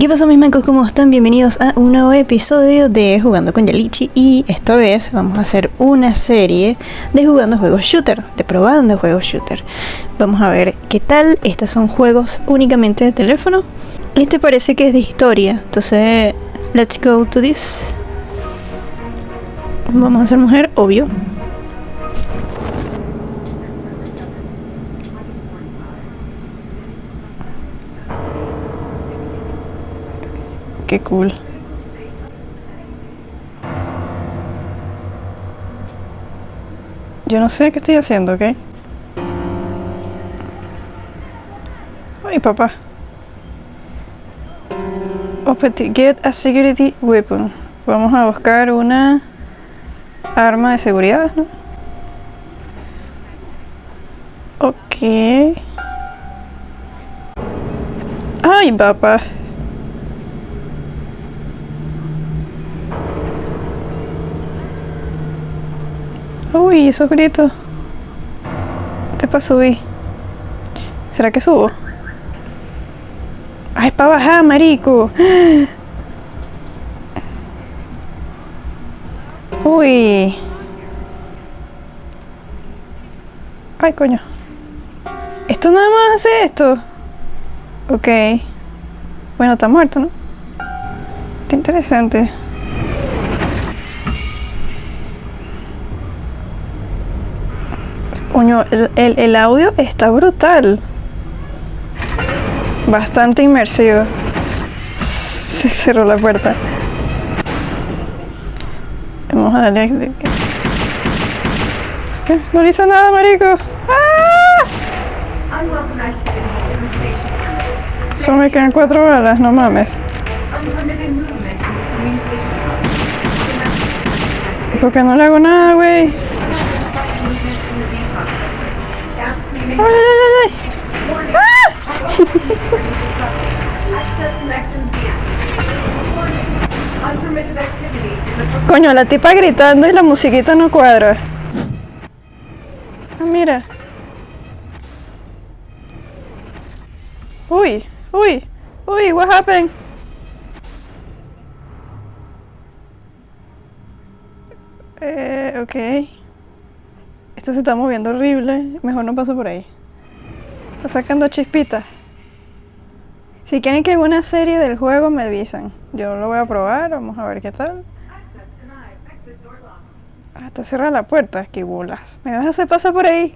¿Qué pasa mis mancos? ¿Cómo están? Bienvenidos a un nuevo episodio de Jugando con Yalichi y esta vez vamos a hacer una serie de jugando juegos shooter, de probando juegos shooter. Vamos a ver qué tal, estos son juegos únicamente de teléfono. Este parece que es de historia, entonces let's go to this. Vamos a ser mujer, obvio. Qué cool. Yo no sé qué estoy haciendo, ¿ok? Ay, papá. Get a security weapon. Vamos a buscar una arma de seguridad, ¿no? Ok. Ay, papá. Uy, esos gritos. Te para subir. ¿Será que subo? ¡Ay, para bajar, marico! Uy. Ay, coño. Esto nada más hace esto. Ok. Bueno, está muerto, ¿no? Qué interesante. El, audio está brutal. Bastante inmersivo. Se cerró la puerta. Vamos a darle... No le hizo nada, marico. ¡Ah! Solo me quedan cuatro balas, no mames. ¿Por qué no le hago nada, güey? Coño, la tipa gritando y la musiquita no cuadra. Ah, mira. Uy, uy, uy, what happened? Eh, ok. Esto se está moviendo horrible. Mejor no paso por ahí. Está sacando chispitas. Si quieren que haga una serie del juego, me avisan. Yo lo voy a probar. Vamos a ver qué tal. Está cerrada la puerta. Qué bolas. ¿Me vas a hacer pasar por ahí?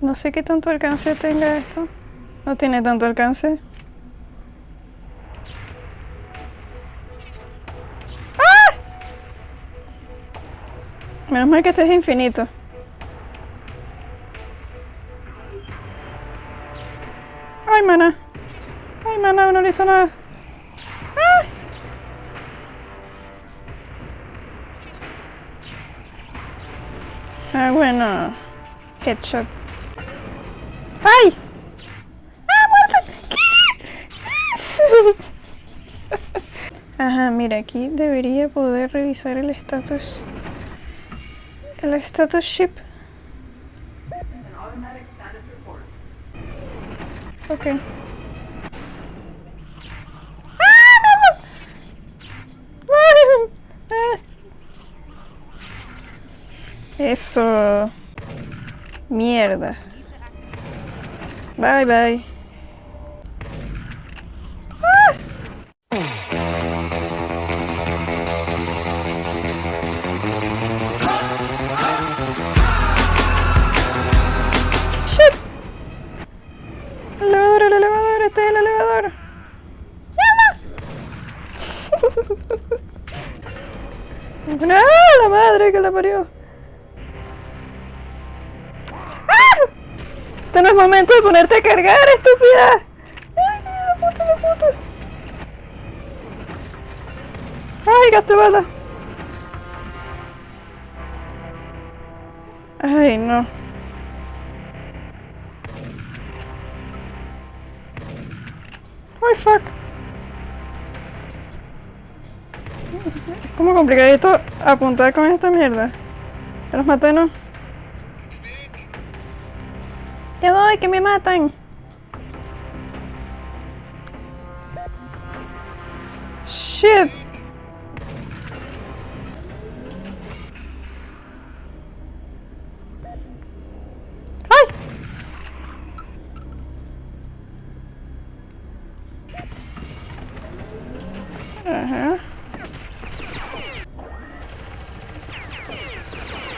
No sé qué tanto alcance tenga esto. No tiene tanto alcance. ¡Ah! Menos mal que este es infinito. Nada. ¡Ah! ah bueno. Headshot. ¡Ay! ¡Ah, muerte! ¿Qué? Ajá, mira, aquí debería poder revisar el status. El status ship. Ok. Eso. Mierda. Bye bye. ¡Ah! La madre que la parió. Este no es momento de ponerte a cargar, estúpida. Ay, la puta, la puta. Ay, gasté bala. Ay, no. Ay, fuck. Es como complicadito apuntar con esta mierda. Los maté, ¿no? Voy, que me matan. Shit. ¡Ay!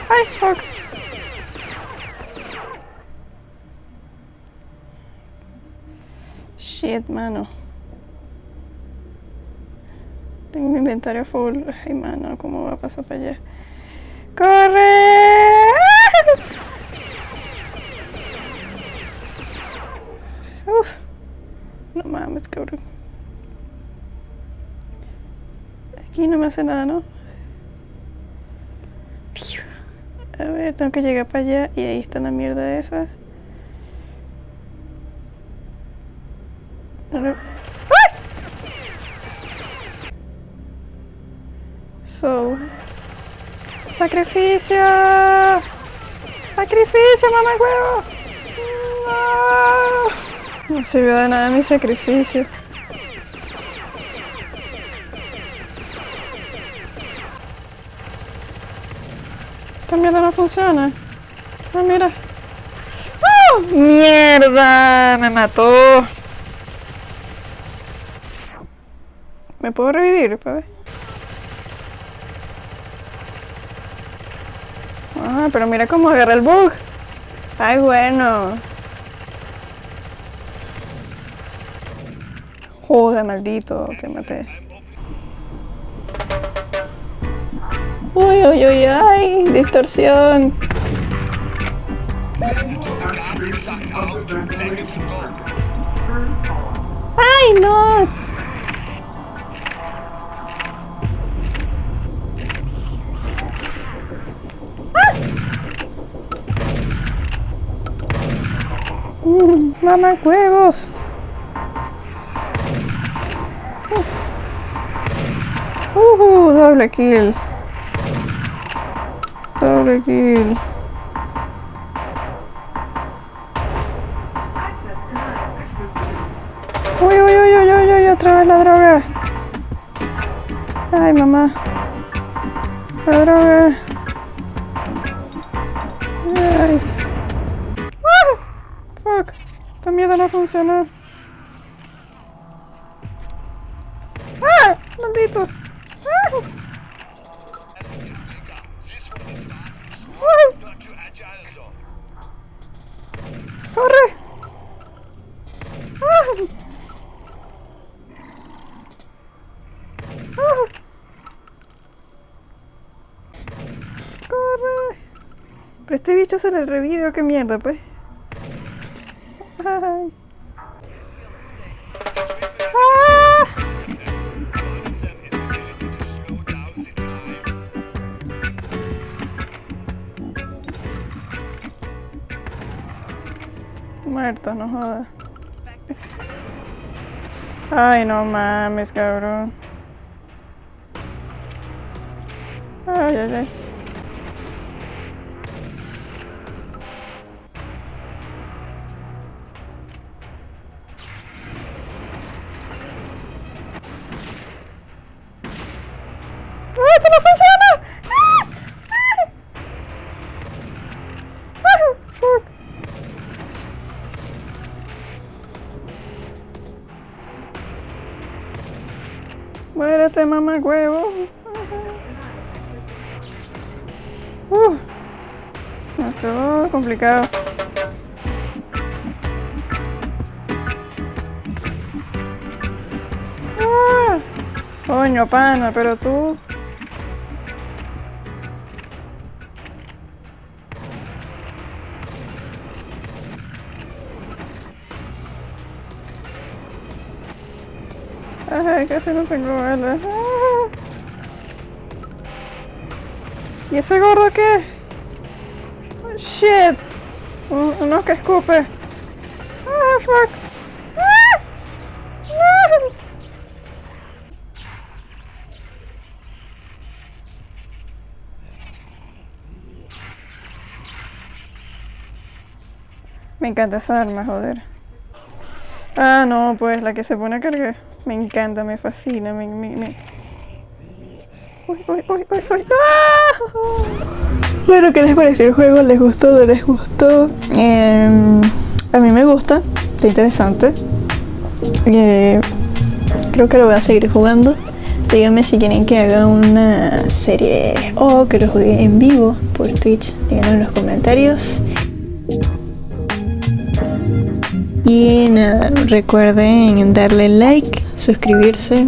¡Ay, fuck! Shit, mano. Tengo un inventario full. Ay, mano, ¿cómo va a pasar para allá? ¡Corre! Uf. No mames, cabrón. Aquí no me hace nada, ¿no? A ver, tengo que llegar para allá y ahí está la mierda esa. So. ¡Sacrificio! ¡Sacrificio, mamá huevo! No. no sirvió de nada mi sacrificio. Esta mierda no funciona. Ah, mira. ¡Oh! ¡Mierda! Me mató. ¿Me puedo revivir, pa' ver? Ah, pero mira cómo agarra el bug. Ay, bueno. Joder, maldito, te maté. Uy, uy, uy, ay, distorsión. Ay, no. Mamá huevos. Uh, uh, doble kill. Doble kill. Uy, uy, uy, uy, uy, uy, otra vez la droga. Ay, mamá. La droga. Ay. ¡Ah! Fuck. Esta mierda no funciona. ¡Ah! Maldito. ¡Ah! ¡Ah! ¡Ah! ¡Corre! Pero este bicho se le revive, ¿qué mierda, pues? Muerto, no jodas. Ay, no mames, cabrón. Ay, ay, ay. Muérete, mamá huevo. Uh, esto es complicado. Ah, coño, pana, pero tú. Ay, casi no tengo balas. Ah. ¿Y ese gordo qué? Oh, shit. Un- Uno que escupe. Ah, fuck. Ah. No. Me encanta esa arma, joder. Ah, no, pues la que se pone a cargar. Me encanta, me fascina, me... me, me... Uy, uy, uy, uy, uy. ¡Ah! Bueno, ¿qué les pareció el juego? ¿Les gustó? ¿No les gustó? Em, a mí me gusta, está interesante. Eh, creo que lo voy a seguir jugando. Díganme si quieren que haga una serie o que lo juegue en vivo por Twitch. Díganlo en los comentarios. Y nada, recuerden darle like, suscribirse